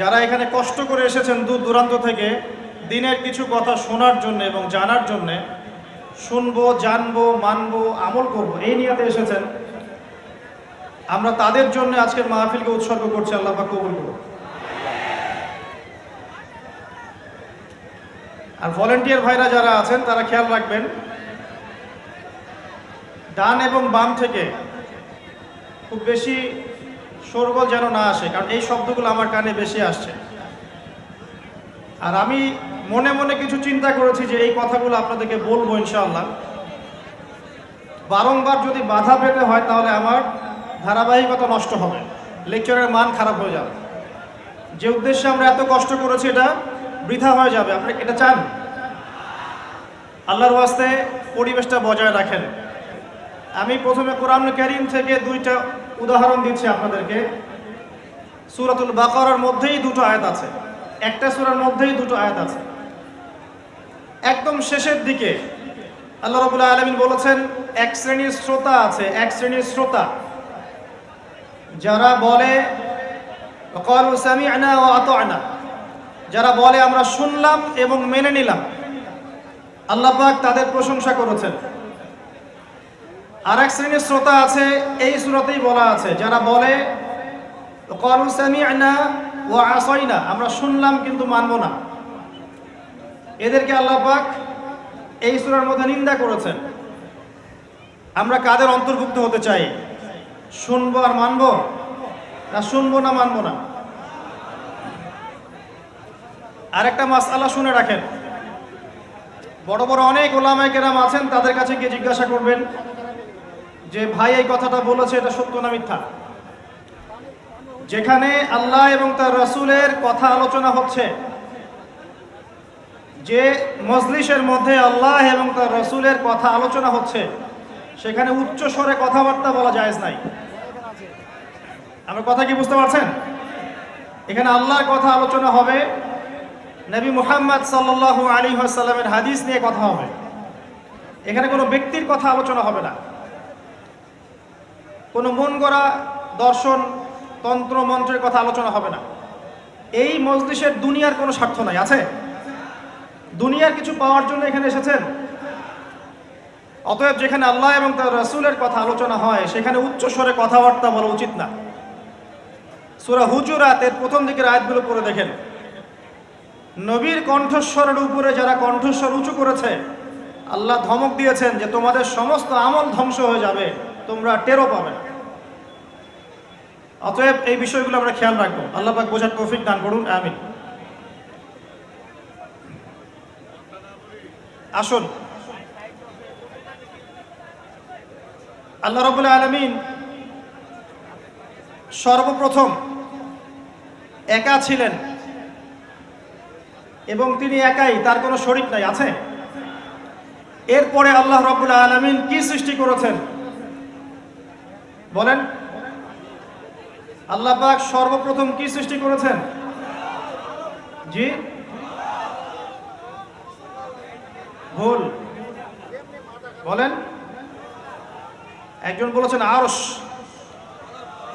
যারা এখানে কষ্ট করে এসেছেন দূর দূরান্ত থেকে, দিনের কিছু কথা শোনার জন্য এবং জানার জন্য শুনব, জানব, মানবো, আমল করব, এই নিয়াতে এসেছেন। আমরা তাদের জন্য আজকের মাহফিলকে উৎসর্গ করছি, আল্লাহ কবুল করুন আর ভলেন্টিয়ার ভাইরা যারা আছেন, তারা খেয়াল রাখবেন, ডান এবং বাম থেকে খুব বেশি শোরগোল যেন না আসে, কারণ এই শব্দগুলো আমার কানে বেশি আসছে। আর আমি মনে মনে কিছু চিন্তা করেছি যে এই কথাগুলো আপনাদেরকে বলব ইনশাল্লাহ বারংবার যদি বাধা পেতে হয় তাহলে আমার ধারাবাহিকতা নষ্ট হবে লেকচারের মান খারাপ হয়ে যাবে। যে উদ্দেশ্যে আমরা এত কষ্ট করেছি এটা বৃথা হয়ে যাবে, আপনি এটা চান? আল্লাহর ওয়াস্তে পরিবেশটা বজায় রাখেন। আমি প্রথমে কোরআন করিম থেকে দুইটা উদাহরণ দিচ্ছি আপনাদেরকে। সুরাতুল বাকারার মধ্যেই দুটো আয়াত আছে। একটা সূরার মধ্যেই দুটো আয়াত আছে। একদম শেষের দিকে আল্লাহ রাব্বুল আলামিন বলেছেন, এক শ্রেণির শ্রোতা আছে, এক শ্রেণির শ্রোতা। যারা বলে আতা'না। যারা বলে, আমরা শুনলাম এবং মেনে নিলাম। আল্লাহ পাক তাদের প্রশংসা করেছেন। আর এক শ্রেণির শ্রোতা আছে, এই সুরতেই বলা আছে, যারা বলে আসাইনা আমরা শুনলাম কিন্তু মানব না। এদেরকে আল্লাহ পাক এই সূরার মধ্যে নিন্দা করেছেন। আমরা কাদের অন্তর্ভুক্ত হতে চাই? শুনব আর মানব? না শুনব না মানব না? আরেকটা মাস আল্লাহ শুনে রাখেন। বড় বড় অনেক ওলামায়ে কেরাম আছেন, তাদের কাছে গিয়ে জিজ্ঞাসা করবেন যে ভাই এই কথাটা বলেছে, এটা সত্য না মিথ্যা? যেখানে আল্লাহ এবং তার রসুলের কথা আলোচনা হচ্ছে, যে মজলিসের মধ্যে আল্লাহ এবং তার রসুলের কথা আলোচনা হচ্ছে, সেখানে উচ্চ স্বরে কথাবার্তা বলা যায় নাই। আমার কথা কি বুঝতে পারছেন? এখানে আল্লাহর কথা আলোচনা হবে, নবী মুহাম্মদ সাল্লাল্লাহু আলী সাল্লামের হাদিস নিয়ে কথা হবে। এখানে কোনো ব্যক্তির কথা আলোচনা হবে না। কোনো মন গড়া দর্শন, তন্ত্র, মন্ত্রের কথা আলোচনা হবে না। এই মজলিসের দুনিয়ার কোনো স্বার্থ নাই, আছে? দুনিয়ার কিছু পাওয়ার জন্য এখানে এসেছেন? অতএব যেখানে আল্লাহ এবং তার রসুলের কথা আলোচনা হয়, সেখানে উচ্চ স্বরে কথাবার্তা বলা উচিত না। সুরা হুজুরাতের প্রথম দিকের আয়াতগুলো পড়ে দেখেন। নবীর কণ্ঠস্বরের উপরে যারা কণ্ঠস্বর উঁচু করেছে, আল্লাহ ধমক দিয়েছেন যে তোমাদের সমস্ত আমল ধ্বংস হয়ে যাবে। তোমরা টেরও পাবে অতএব এই বিষয়গুলো আমরা খেয়াল রাখব। আল্লাহ পাক বোঝার তৌফিক দান করুন, আমিন। আসুন। আল্লাহ রবুল্লা আলমিন সর্বপ্রথম একা ছিলেন এবং তিনি একাই, তার কোনো শরিক নাই, আছে? এরপরে আল্লাহ রবুল্লা আলমিন কি সৃষ্টি করেছেন? বলেন। আল্লাহ পাক সর্বপ্রথম কি সৃষ্টি করেছেন? জি? ভুল। বলেন। একজন বলেছেন আরস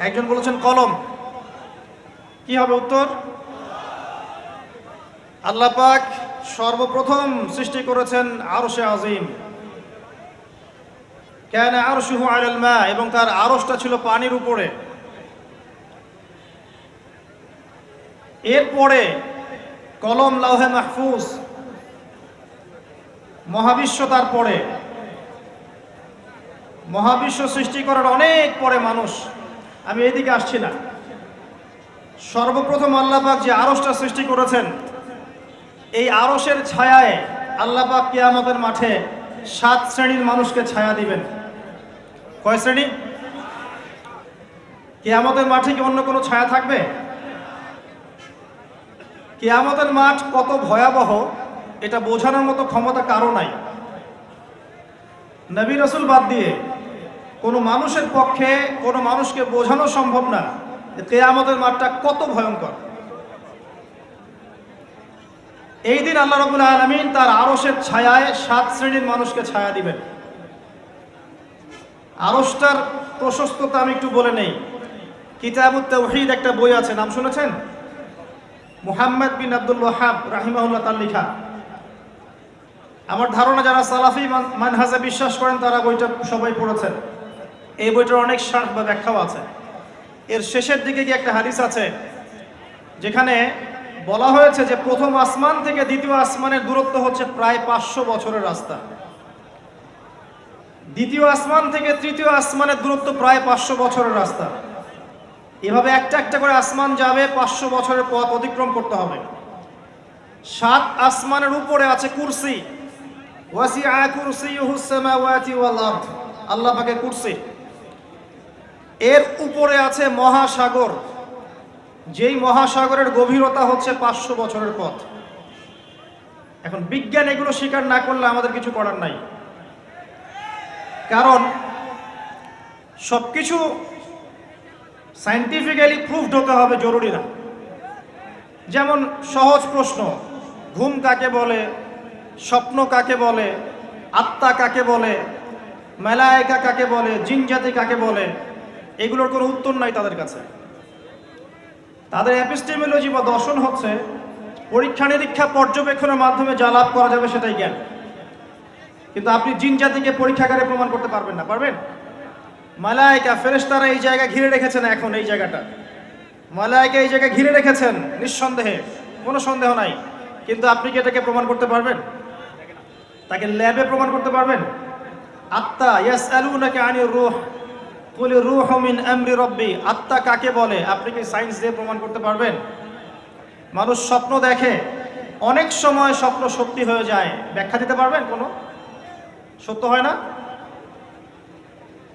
একজন বলেছেন কলম। কি হবে উত্তর? আল্লাহ পাক সর্বপ্রথম সৃষ্টি করেছেন আরশে আজিম। কেন আরশুহু আলাল মা? এবং তার আরশটা ছিল পানির উপরে। এরপরে কলম লাউহে মাহফুজ, মহাবিশ্ব তার পরে মহাবিশ্ব সৃষ্টি করার অনেক পরে মানুষ, আমি এদিকে আসছি না। সর্বপ্রথম আল্লাপাক যে আরসটা সৃষ্টি করেছেন, এই আরসের ছায়ায় আল্লাপাক কিয়ামতের মাঠে সাত শ্রেণির মানুষকে ছায়া দিবেন। কয় শ্রেণি? কিয়ামতের মাঠে কি অন্য কোনো ছায়া থাকবে? কিয়ামতের মাঠ কত ভয়াবহ, এটা বোঝানোর মতো ক্ষমতা কারও নাই। নবী রসুল বাদ দিয়ে কোনো মানুষের পক্ষে, কোনো মানুষকে বোঝানো সম্ভব না কেয়ামতের মাঠটা কত ভয়ঙ্কর। এই দিন আল্লাহ রবুল আলমিন তার আরসের ছায়ায় সাত শ্রেণির মানুষকে ছায়া দিবেন। আরসটার প্রশস্ততা আমি একটু বলে নেই। কিতাবুত তৌহিদ একটা বই আছে, নাম শুনেছেন? মুহাম্মদ বিন আব্দুল ওয়াহাব রাহিমাহুল্লাহ তার লেখা। আমার ধারণা যারা সালাফি মান- মানহাজে বিশ্বাস করেন, তারা বইটা সবাই পড়েছেন। এই বইটার অনেক শার্ট বা ব্যাখ্যাও আছে। এর শেষের দিকে কি একটা হাদিস আছে, যেখানে বলা হয়েছে যে প্রথম আসমান থেকে দ্বিতীয় আসমানের দূরত্ব হচ্ছে প্রায় পাঁচশো বছরের রাস্তা। দ্বিতীয় আসমান থেকে তৃতীয় আসমানের দূরত্ব প্রায় পাঁচশো বছরের রাস্তা। এভাবে একটা একটা করে আসমান যাবে, পাঁচশো বছরের পথ অতিক্রম করতে হবে। সাত আসমানের উপরে আছে কুরসি। সামাওয়াতি ওয়াল আরদ। আল্লাহ পাকে কুরসি। এর উপরে আছে মহাসাগর। যেই মহাসাগরের গভীরতা হচ্ছে পাঁচশো বছরের পথ। এখন বিজ্ঞান এগুলো স্বীকার না করলে আমাদের কিছু করার নাই। কারণ সবকিছু সাইন্টিফিক্যালি প্রুভড হতে হবে জরুরি না। যেমন সহজ প্রশ্ন, ঘুম কাকে বলে, স্বপ্ন কাকে বলে, আত্মা কাকে বলে, মেলায়কা কাকে বলে জিনজাতি কাকে বলে, এগুলোর কোনো উত্তর নাই তাদের কাছে। তাদের অ্যাপিস্টেমোলজি বা দর্শন হচ্ছে পরীক্ষা নিরীক্ষা পর্যবেক্ষণের মাধ্যমে যা লাভ করা যাবে সেটাই জ্ঞান। কিন্তু আপনি জিন জাতিকে পরীক্ষাগারে প্রমাণ করতে পারবেন না, পারবেন? মালায়িকা ফেরেশতারা এই জায়গা ঘিরে রেখেছেন এখন, এই জায়গাটা। মালায়কা এই জায়গা ঘিরে রেখেছেন, নিঃসন্দেহে, কোনো সন্দেহ নাই। কিন্তু আপনি কি এটাকে প্রমাণ করতে পারবেন? তাকে ল্যাবে প্রমাণ করতে পারবেন? আত্মা ইয়াস আলু নাকি আনি রুহ, কুল রুহ মিন আমরি রব্বি। আত্মা কাকে বলে? আপনি কি সায়েন্স দিয়ে প্রমাণ করতে পারবেন? মানুষ স্বপ্ন দেখে, অনেক সময় স্বপ্ন সত্যি হয়ে যায়। ব্যাখ্যা দিতে পারবেন কোনো? সত্য হয় না?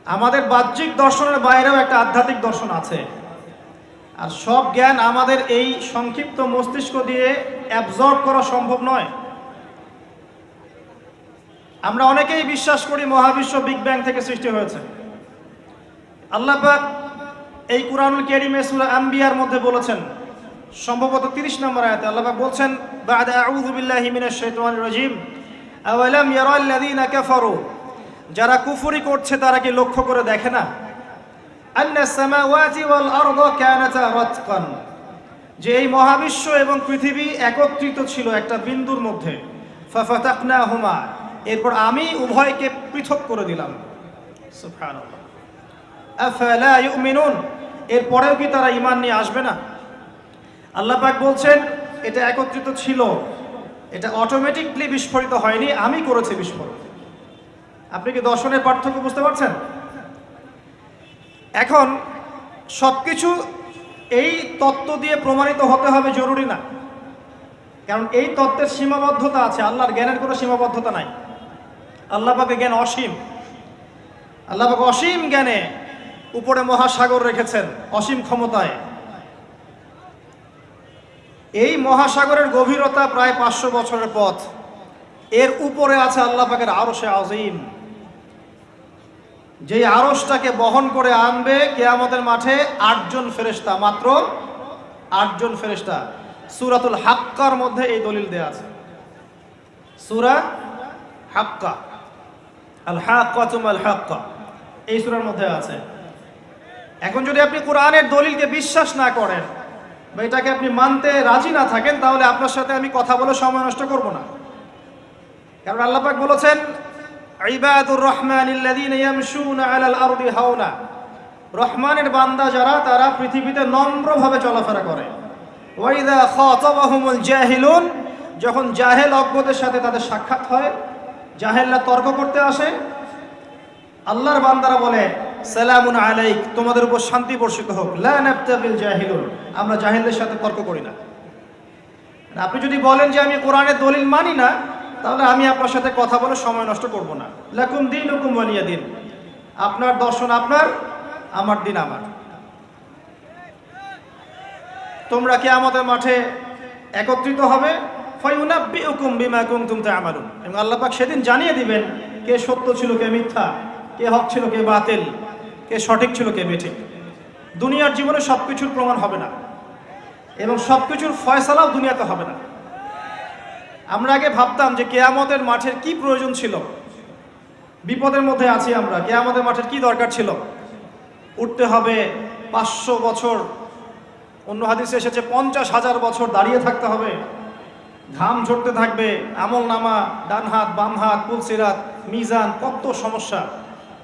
আমাদের বাহ্যিক দর্শনের বাইরেও একটা আধ্যাত্মিক দর্শন আছে। আর সব জ্ঞান আমাদের এই সংক্ষিপ্ত মস্তিষ্ক দিয়ে অ্যাবজর্ব করা সম্ভব নয়। আমরা অনেকেই বিশ্বাস করি মহাবিশ্ব বিগ ব্যাং থেকে সৃষ্টি হয়েছে। আল্লাপাক এই কুরআনুল কারীমে সূরা আম্বিয়ার মধ্যে বলেছেন, সম্ভবত 30 নম্বর আয়াতে আল্লাপাক বলছেন, বা'দা আউযু বিল্লাহি মিনাশ শাইতানির রাজিম। আওয়ালাম ইয়ারাল্লাযীনা কাফারু? যারা কুফরি করছে, তারা কি লক্ষ্য করে দেখে না? আন্না সামাওয়াতি ওয়াল আরদা কানাতা রাতকান। যে এই মহাবিশ্ব এবং পৃথিবী একত্রিত ছিল একটা বিন্দুর মধ্যে। ফাফাতাকনাহুমা। এরপর আমি উভয়কে পৃথক করে দিলাম। সুবহানাল্লাহ। আফালা ইউমিনুন? এরপরেও কি তারা ঈমান নিয়ে আসবে না? আল্লাহ পাক বলছেন, এটা একত্রিত ছিল। এটা অটোমেটিকলি বিস্ফোরিত হয়নি, আমি করেছি বিস্ফোরণ। আপনি কি দর্শনের পার্থক্য বুঝতে পারছেন? এখন সবকিছু এই তত্ত্ব দিয়ে প্রমাণিত হতে হবে জরুরি না। কারণ এই তত্ত্বের সীমাবদ্ধতা আছে, আল্লাহর জ্ঞানের কোনো সীমাবদ্ধতা নাই। আল্লাহ পাকে জ্ঞান অসীম। আল্লাহ পাকে অসীম জ্ঞানে উপরে মহাসাগর রেখেছেন, অসীম ক্ষমতায়। এই মহাসাগরের গভীরতা প্রায় পাঁচশো বছরের পথ। এর উপরে আছে আল্লাহ পাকের আরশে আজিম যেই আরশটাকে বহন করে আনবে কেয়ামতের মাঠে আটজন ফেরেশতা, মাত্র আটজন ফেরেশতা। সুরাতুল হাক্কার মধ্যে এই দলিল দেয়া আছে। সুরা হাক্কা। আল হাক্কাতুম আল হাক্কা। এই সুরার মধ্যে আছে। এখন যদি আপনি কোরআনের দলিলকে বিশ্বাস না করেন বা এটাকে আপনি মানতে রাজি না থাকেন, তাহলে আপনার সাথে আমি কথা বলে সময় নষ্ট করব না। কারণ আল্লাহ পাক বলেছেন হাওনা রহমানের বান্দা যারা, তারা পৃথিবীতে নম্রভাবে চলাফেরা করে। জাহিলুন, যখন জাহেল অজ্ঞদের সাথে তাদের সাক্ষাৎ হয়, জাহেলরা তর্ক করতে আসে। আল্লাহর বান্দারা বলে সালামুন আলাইক, তোমাদের উপর শান্তি বর্ষিত হোক। লা নাবতাগিল জাহিলুন, আমরা জাহেলদের সাথে তর্ক করি না। আপনি যদি বলেন যে আমি কোরআনের দলিল মানি না, তাহলে আমি আপনার সাথে কথা বলে সময় নষ্ট করব না। লাকুম দিন হুকুম ওয়ালিয়া দিন। আপনার দর্শন আপনার, আমার দিন আমার। তোমরা কি আমাদের মাঠে একত্রিত হবে, ফায়ুনাব্বিউকুম বিমা কুনতুম তা'মালুন। এবং আল্লাহ পাক সেদিন জানিয়ে দিবেন, কে সত্য ছিল, কে মিথ্যা, কে হক ছিল, কে বাতিল। কে সঠিক ছিল, কে বেঠিক দুনিয়ার জীবনে সব কিছুর প্রমাণ হবে না। এবং সব কিছুর ফয়সালাও দুনিয়াতে হবে না। আমরা আগে ভাবতাম যে কেয়ামতের মাঠের কি প্রয়োজন ছিল। বিপদের মধ্যে আছি আমরা। কেয়ামতের মাঠের কি দরকার ছিল? উঠতে হবে পাঁচশো বছর। অন্য হাদিসে এসেছে, পঞ্চাশ হাজার বছর দাঁড়িয়ে থাকতে হবে। ঘাম ঝরতে থাকবে, আমল নামা, ডান হাত, বাম হাত পুলসিরাত মিজান, কত সমস্যা।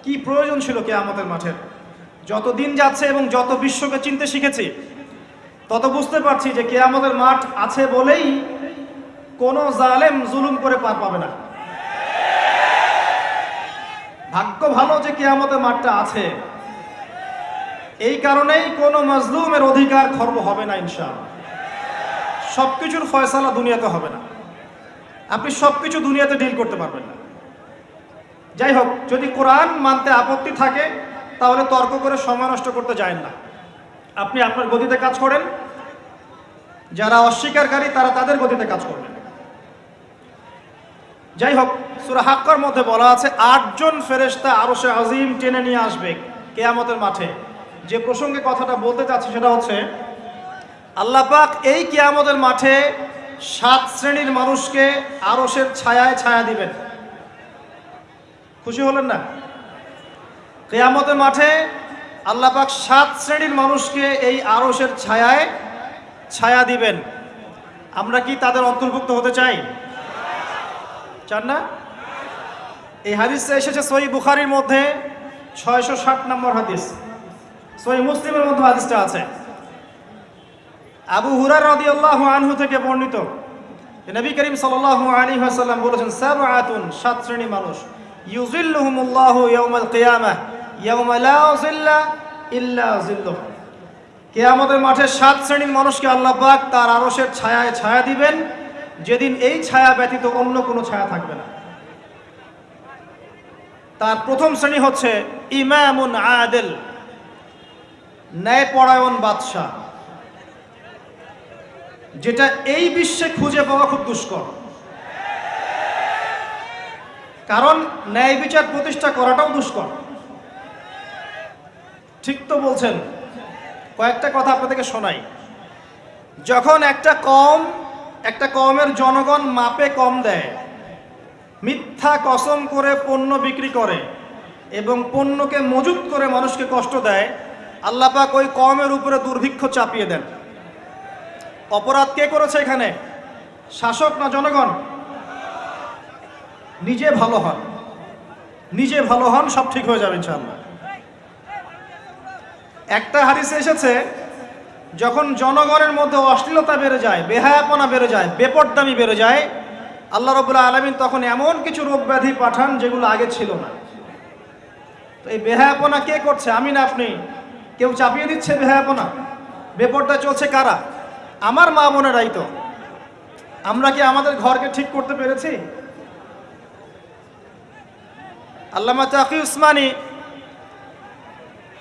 কি প্রয়োজন ছিল কে আমাদের মাঠের? যত দিন যাচ্ছে এবং যত বিশ্বকে চিনতে শিখেছি, তত বুঝতে পারছি যে কে আমাদের মাঠ আছে বলেই কোনো জালেম জুলুম করে পার পাবে না। ভাগ্য ভালো যে কে আমাদের মাঠটা আছে, এই কারণেই কোনো মজলুমের অধিকার খর্ব হবে না ইনশাআল্লাহ। সব কিছুর ফয়সালা দুনিয়াতে হবে না। আপনি সব কিছু দুনিয়াতে ডিল করতে পারবেন না। যাই হোক যদি কোরআন মানতে আপত্তি থাকে, তাহলে তর্ক করে সময় নষ্ট করতে যায় না। আপনি আপনার গতিতে কাজ করেন। যারা অস্বীকারী, তারা তাদের গতিতে কাজ করবেন যাই হোক সুরা হাক্কার মধ্যে বলা আছে, আটজন ফেরেশতা আরও সে আজিম টেনে নিয়ে আসবে কেয়ামতের মাঠে। যে প্রসঙ্গে কথাটা বলতে চাচ্ছি সেটা হচ্ছে, আল্লাহ পাক এই কেয়ামতের মাঠে সাত শ্রেণির মানুষকে আরসের ছায়ায় ছায়া দিবেন। খুশি হলেন না? কেয়ামতের মাঠে আল্লাহ পাক সাত শ্রেণির মানুষকে এই আরসের ছায়ায় ছায়া দিবেন। আমরা কি তাদের অন্তর্ভুক্ত হতে চাই? চান না? এই হাদিসটা এসেছে সহি বুখারির মধ্যে ছয়শো ষাট নম্বর হাদিস। সহি মুসলিমের মধ্যে হাদিসটা আছে। আবু হুরার রাদিয়াল্লাহু আনহু থেকে বর্ণিত। নবী করিম সাল্লাল্লাহু আলাইহি ওয়াসাল্লাম বলেছেন, সাবআতুন, সাত শ্রেণি মানুষ। ইউজিল্লুহুমুল্লাহু ইয়াউমাল কিয়ামাহ ইয়াউমা লা জিল্লা ইল্লা জিল্লুহ কিয়ামতের মাঠে সাত শ্রেণির মানুষকে আল্লাহ পাক তার আরশের ছায়ায় ছায়া দিবেন। যেদিন এই ছায়া ব্যতীত অন্য কোনো ছায়া থাকবে না। তার প্রথম শ্রেণি হচ্ছে ইমামুন আদেল, ন্যায়পরায়ণ বাদশাহ। যেটা এই বিশ্বে খুঁজে পাওয়া খুব দুষ্কর। কারণ ন্যায় বিচার প্রতিষ্ঠা করাটাও দুষ্কর। ঠিক তো বলছেন। কয়েকটা কথা আপনাদেরকে শোনাই। যখন একটা কম একটা কমের জনগণ মাপে কম দেয়, মিথ্যা কসম করে পণ্য বিক্রি করে এবং পণ্যকে মজুত করে মানুষকে কষ্ট দেয় আল্লাপাক ওই কমের উপরে দুর্ভিক্ষ চাপিয়ে দেন। অপরাধ কে করেছে এখানে? শাসক না জনগণ? নিজে ভালো হন। নিজে ভালো হন, সব ঠিক হয়ে যাবে ইনশাআল্লাহ। একটা হাদিসে এসেছে, যখন জনগণের মধ্যে অশ্লীলতা বেড়ে যায়, বেহায়াপনা বেড়ে যায়, বেপরদামি বেড়ে যায়, আল্লাহ রবুল্লাহ আলমিন তখন এমন কিছু রোগ ব্যাধি পাঠান যেগুলো আগে ছিল না। তো এই বেহায়াপনা কে করছে? আমি না আপনি? কেউ চাপিয়ে দিচ্ছে বেহায়াপনা? বেপরদা চলছে কারা? আমার মা বোনেরাই তো। আমরা কি আমাদের ঘরকে ঠিক করতে পেরেছি? আল্লামা তাকি উসমানী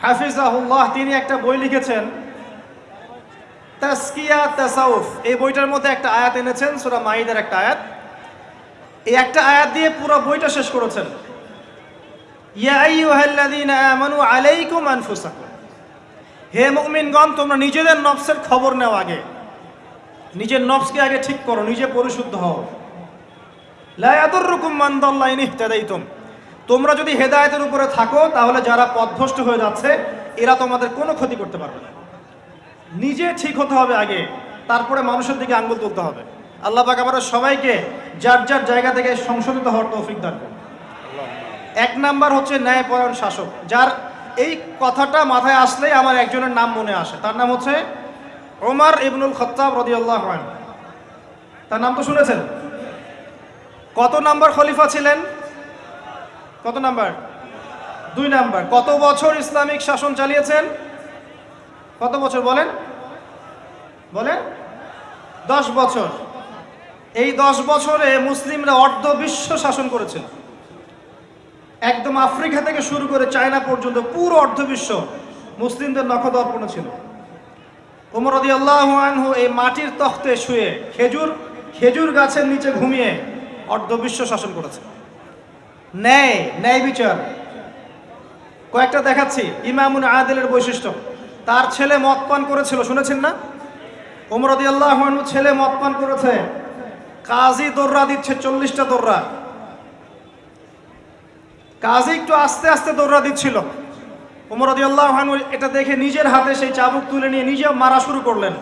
হাফিজাহুল্লাহ, তিনি একটা বই লিখেছেন তাসকিয়া তাসাউফ। এই বইটার মধ্যে একটা আয়াত এনেছেন, সুরা মাইদের একটা আয়াত। এই একটা আয়াত দিয়ে পুরো বইটা শেষ করেছেন। আলাইকুম আনফুসাকুম। হে মুমিনগণ, তোমরা নিজেদের নফসের খবর নাও আগে। নিজের নফসকে আগে ঠিক করো, নিজে পরিশুদ্ধ হও। লা ইয়াদুররুকুম মান দাল্লা ইন ইহতাদাইতুম। তোমরা যদি হেদায়েতের উপরে থাকো, তাহলে যারা পথভ্রষ্ট হয়ে যাচ্ছে, এরা তোমাদের কোনো ক্ষতি করতে পারবে না। নিজে ঠিক হতে হবে আগে, তারপরে মানুষের দিকে আঙ্গুল তুলতে হবে। আল্লাহ পাক আমাদের সবাইকে যার যার জায়গা থেকে সংশোধিত হওয়ার তৌফিক দান করুন। এক নাম্বার হচ্ছে ন্যায়পরায়ণ শাসক, যার এই কথাটা মাথায় আসলেই আমার একজনের নাম মনে আসে। তার নাম হচ্ছে ওমর ইবনুল খত্তাব রদিয়াল্লাহ তার নাম তো শুনেছেন? কত নাম্বার খলিফা ছিলেন? কত নাম্বার? দুই নাম্বার। কত বছর ইসলামিক শাসন চালিয়েছেন? কত বছর বলেন? বলেন? দশ বছর। এই দশ বছরে মুসলিমরা অর্ধ বিশ্ব শাসন করেছিল একদম আফ্রিকা থেকে শুরু করে চায়না পর্যন্ত পুরো অর্ধ বিশ্ব মুসলিমদের নখদর্পণ ছিল। ওমর আল্লাহ আনহু এই মাটির তখতে শুয়ে খেজুর খেজুর গাছের নিচে ঘুমিয়ে অর্ধ বিশ্ব শাসন করেছে ন্যায় ন্যায় বিচার। কয়েকটা দেখাচ্ছি, ইমামুন আদেলের বৈশিষ্ট্য। তার ছেলে মদ পান করেছিল, শুনেছেন না? ওমর রদি আল্লাহ ছেলে মদ পান করেছে। কাজী দোররা দিচ্ছে চল্লিশটা দোররা। কাজী একটু আস্তে আস্তে দৌড়া দিচ্ছিল। উমর রদিয়াল্লাহ এটা দেখে নিজের হাতে সেই চাবুক তুলে নিয়ে নিজে মারা শুরু করলেন।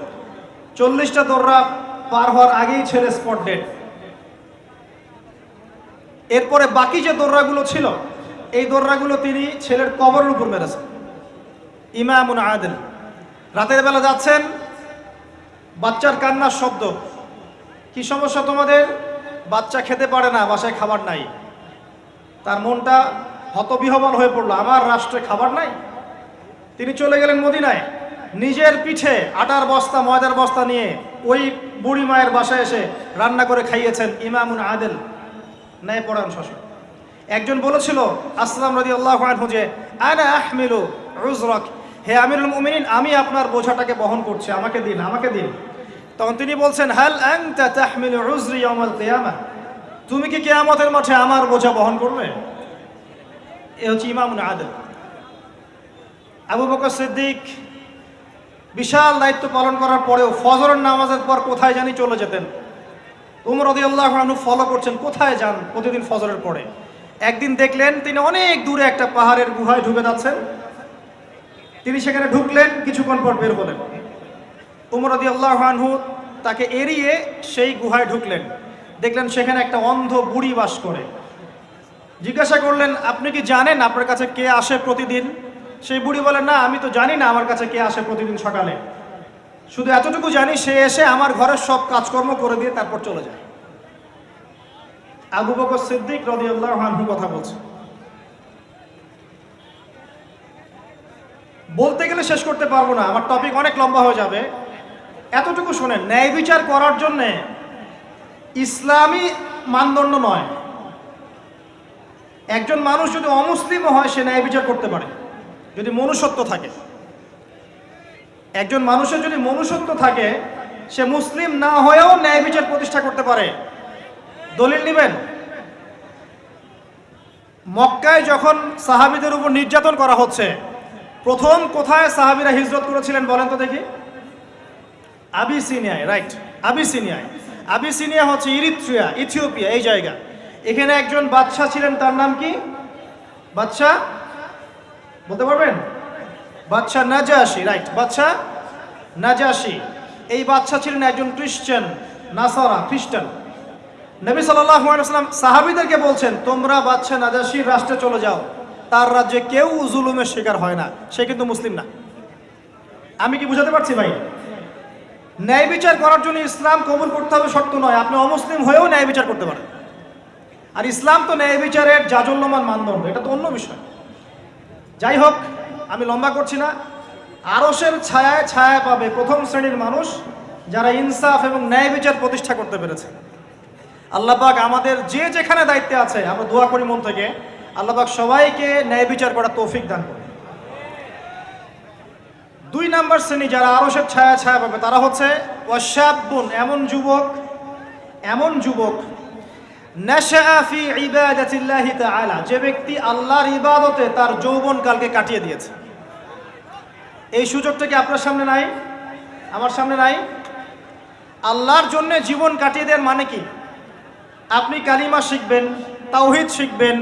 চল্লিশটা দৌড়া পার হওয়ার আগেই ছেলে স্পট ডেড। এরপরে বাকি যে দৌড়াগুলো ছিল, এই দৌড়াগুলো তিনি ছেলের কবরের উপর মেরেছেন। ইমামুন আদেল। রাতের বেলা যাচ্ছেন, বাচ্চার কান্নার শব্দ। কি সমস্যা তোমাদের? বাচ্চা খেতে পারে না, বাসায় খাবার নাই। তার মনটা হতবিহবল হয়ে পড়ল, আমার রাষ্ট্রে খাবার নাই? তিনি চলে গেলেন মদিনায়। নিজের পিঠে আটার বস্তা, ময়দার বস্তা নিয়ে ওই বুড়ি মায়ের বাসায় এসে রান্না করে খাইয়েছেন ইমামুন আদেল। ন্যায় পড়ান শাসক। একজন বলেছিল, আসলাম রদি আল্লাহ যে, আনা আহমিলু রুজরক হে আমিরুল মুমিনিন, আমি আপনার বোঝাটাকে বহন করছি, আমাকে দিন আমাকে দিন। তখন তিনি বলছেন, হাল তাহমিলু উজরি ইয়াউমাল কিয়ামা? তুমি কি কেয়ামতের মাঠে আমার বোঝা বহন করবে? এ হচ্ছে ইমামুন আদেল। আবু বকর সিদ্দিক বিশাল দায়িত্ব পালন করার পরেও ফজরের নামাজের পর কোথায় জানি চলে যেতেন। উমর রদিয়াল্লাহ আনহু ফলো করছেন, কোথায় যান প্রতিদিন ফজরের পরে? একদিন দেখলেন তিনি অনেক দূরে একটা পাহাড়ের গুহায় ঢুকে যাচ্ছেন। তিনি সেখানে ঢুকলেন, কিছুক্ষণ পর বের হলেন। উমর রদিয়াল্লাহ আনহু তাকে এড়িয়ে সেই গুহায় ঢুকলেন। দেখলেন সেখানে একটা অন্ধ বুড়ি বাস করে। জিজ্ঞাসা করলেন, আপনি কি জানেন আপনার কাছে কে আসে প্রতিদিন? সেই বুড়ি বলেন না, আমি তো জানি না আমার কাছে কে আসে প্রতিদিন সকালে। শুধু এতটুকু জানি, সে এসে আমার ঘরের সব কাজকর্ম করে দিয়ে তারপর চলে যায়। আবু বকর সিদ্দিক রদিয়াল্লাহ আনহু কথা বলছে। বলতে গেলে শেষ করতে পারব না, আমার টপিক অনেক লম্বা হয়ে যাবে। এতটুকু শোনেন, ন্যায় বিচার করার জন্যে ইসলামী মানদণ্ড নয়। একজন মানুষ যদি অমুসলিমও হয়, সে ন্যায় বিচার করতে পারে। যদি মনুষ্যত্ব থাকে। একজন মানুষের যদি মনুষ্যত্ব থাকে, সে মুসলিম না হয়েও ন্যায় বিচার প্রতিষ্ঠা করতে পারে। দলিল নেবেন? মক্কায় যখন সাহাবিদের উপর নির্যাতন করা হচ্ছে, প্রথম কোথায় সাহাবিরা হিজরত করেছিলেন বলেন তো দেখি? আবিসিনিয়ায় রাইট আবিসিনিয়ায়। আবিসিনিয়া হচ্ছে ইরিত্রিয়া, ইথিওপিয়া, এই জায়গা। এখানে একজন বাদশাহ ছিলেন, তার নাম কি? বাদশাহ? বলতে পারবেন? বাদশা নাজাসি রাইট বাদশা নাজাসি এই বাদশা ছিলেন একজন খ্রিস্টান নাসারা, খ্রিস্টান। নবী সাল্লাম সাহাবিদেরকে বলছেন, তোমরা বাদশা নাজাসির রাষ্ট্রে চলে যাও। তার রাজ্যে কেউ জুলুমের শিকার হয় না। সে কিন্তু মুসলিম না। আমি কি বুঝাতে পারছি ভাই? ন্যায় বিচার করার জন্য ইসলাম কবুল করতে হবে শর্ত নয়। আপনি অমুসলিম হয়েও ন্যায় বিচার করতে পারেন। আর ইসলাম তো ন্যায় বিচারের জাজল্যমান মানদণ্ড। এটা তো অন্য বিষয়। যাই হোক আমি লম্বা করছি না। আরসের ছায়ায় ছায়া পাবে প্রথম শ্রেণির মানুষ যারা ইনসাফ এবং ন্যায় বিচার প্রতিষ্ঠা করতে পেরেছে। আল্লাহবাক আমাদের যে যেখানে দায়িত্বে আছে, আমরা দোয়া করি মন থেকে আল্লাহবাক সবাইকে ন্যায় বিচার করার তৌফিক দান করে দুই নাম্বার শ্রেণি যারা আরসের ছায়া ছায়া পাবে, তারা হচ্ছে ওয়াশাবুন এমন যুবক এমন যুবক যে ব্যক্তি আল্লাহর ইবাদতে তার যৌবন কালকে কাটিয়ে দিয়েছে। এই সুযোগটা কি আপনার সামনে নাই? আমার সামনে নাই? আল্লাহর জন্য জীবন কাটিয়ে দেওয়ার মানে কি? আপনি কালিমা শিখবেন, তাওহিদ শিখবেন,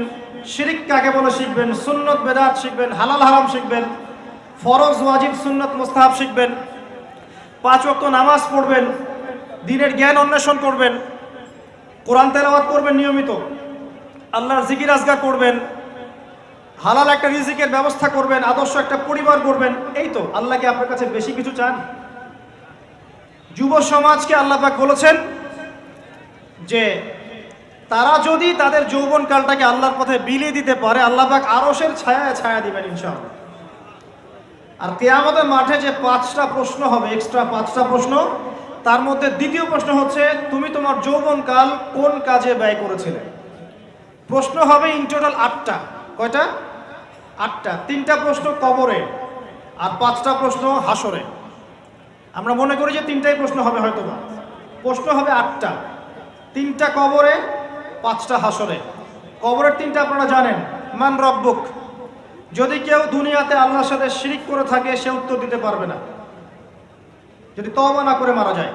শিরিক কাকে বলে শিখবেন, সুন্নত, বেদাত শিখবেন, হালাল, হারাম শিখবেন, ফরজ, ওয়াজিব, সুন্নত, মুস্তাহাব শিখবেন, পাঁচ ওয়াক্ত নামাজ পড়বেন, দিনের জ্ঞান অন্বেষণ করবেন কোরআন তেলাওয়াত করবেন নিয়মিত, আল্লাহর জিকির আজগার করবেন, হালাল একটা রিজিকের ব্যবস্থা করবেন, আদর্শ একটা পরিবার করবেন এই তো আল্লাহকে আপনার কাছে বেশি কিছু চান? যুব সমাজকে আল্লাহ পাক বলেছেন যে, তারা যদি তাদের যৌবন কালটাকে আল্লাহর পথে বিলিয়ে দিতে পারে, আল্লাহ পাক আরসের ছায়া ছায়া দিবেন ইনশাআল্লাহ। আর কেয়ামতের মাঠে যে পাঁচটা প্রশ্ন হবে এক্সট্রা পাঁচটা প্রশ্ন তার মধ্যে দ্বিতীয় প্রশ্ন হচ্ছে, তুমি তোমার যৌবনকাল কোন কাজে ব্যয় করেছিলে? প্রশ্ন হবে ইন টোটাল আটটা। কয়টা? আটটা। তিনটা প্রশ্ন কবরে আর পাঁচটা প্রশ্ন হাসরে। আমরা মনে করি যে তিনটাই প্রশ্ন হবে হয়তো বা প্রশ্ন হবে আটটা। তিনটা কবরে, পাঁচটা হাসরে। কবরের তিনটা আপনারা জানেন। মান রব্বুক। যদি কেউ দুনিয়াতে আল্লাহর সাথে শিরিক করে থাকে, সে উত্তর দিতে পারবে না। যদি তওবা না করে মারা যায়।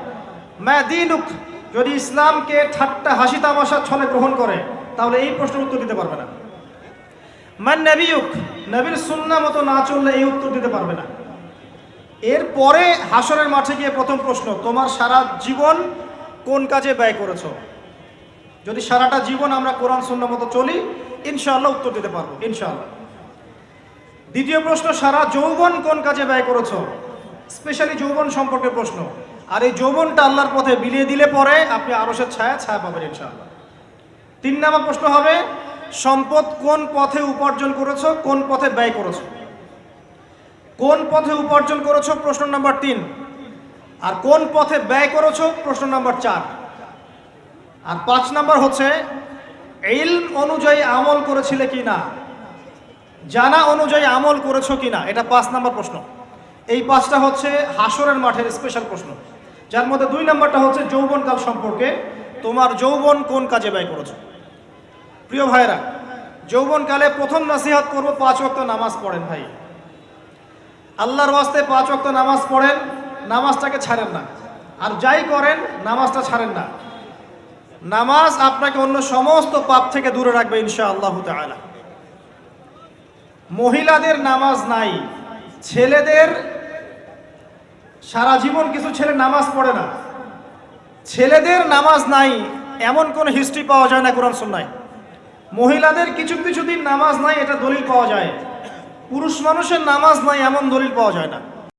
ম্যা দিনুক, যদি ইসলামকে ঠাট্টা, হাসি তামাশার ছলে গ্রহণ করে, তাহলে এই প্রশ্নের উত্তর দিতে পারবে না। মান নবিউক, নবীর সুন্না মতো না চললে এই উত্তর দিতে পারবে না। এরপরে হাসরের মাঠে গিয়ে প্রথম প্রশ্ন, তোমার সারা জীবন কোন কাজে ব্যয় করেছ? যদি সারাটা জীবন আমরা কোরআন, সুন্না মতো চলি, ইনশাআল্লাহ উত্তর দিতে পারব, ইনশাআল্লাহ। দ্বিতীয় প্রশ্ন, সারা যৌবন কোন কাজে ব্যয় করেছ? স্পেশালি যৌবন সম্পর্কে প্রশ্ন। আর এই যৌবনটা আল্লাহর পথে বিলিয়ে দিলে পরে আপনি আরসের ছায়া ছায়া পাবেন ইনশাআল্লাহ। তিন নম্বর প্রশ্ন হবে, সম্পদ কোন পথে উপার্জন করেছ, কোন পথে ব্যয় করেছ? কোন পথে উপার্জন করেছ? প্রশ্ন নাম্বার তিন। আর কোন পথে ব্যয় করেছ? প্রশ্ন নাম্বার চার। আর পাঁচ নাম্বার হচ্ছে, ইলম অনুযায়ী আমল করেছিলে কি না জানা অনুযায়ী আমল করেছ কি না এটা পাঁচ নাম্বার প্রশ্ন। এই পাঁচটা হচ্ছে হাসরের মাঠের স্পেশাল প্রশ্ন। যার মধ্যে দুই নাম্বারটা হচ্ছে যৌবনকাল সম্পর্কে। তোমার যৌবন কোন কাজে ব্যয় করেছ? প্রিয় ভাইরা যৌবনকালে প্রথম নাসিহাত করব পাঁচ ওয়াক্ত নামাজ পড়েন ভাই। আল্লাহর ওয়াস্তে পাঁচ ওয়াক্ত নামাজ পড়েন, নামাজটাকে ছাড়েন না। আর যাই করেন, নামাজটা ছাড়েন না। নামাজ আপনাকে অন্য সমস্ত পাপ থেকে দূরে রাখবে ইনশা আল্লাহ মহিলাদের নামাজ নাই। ছেলেদের সারা জীবন কিছু ছেলে নামাজ পড়ে না। ছেলেদের নামাজ নাই, এমন কোন হিস্ট্রি পাওয়া যায় না কোরআন সুন্নায়। মহিলাদের কিছু কিছু দিন নামাজ নাই, এটা দলিল পাওয়া যায়। পুরুষ মানুষের নামাজ নাই, এমন দলিল পাওয়া যায় না।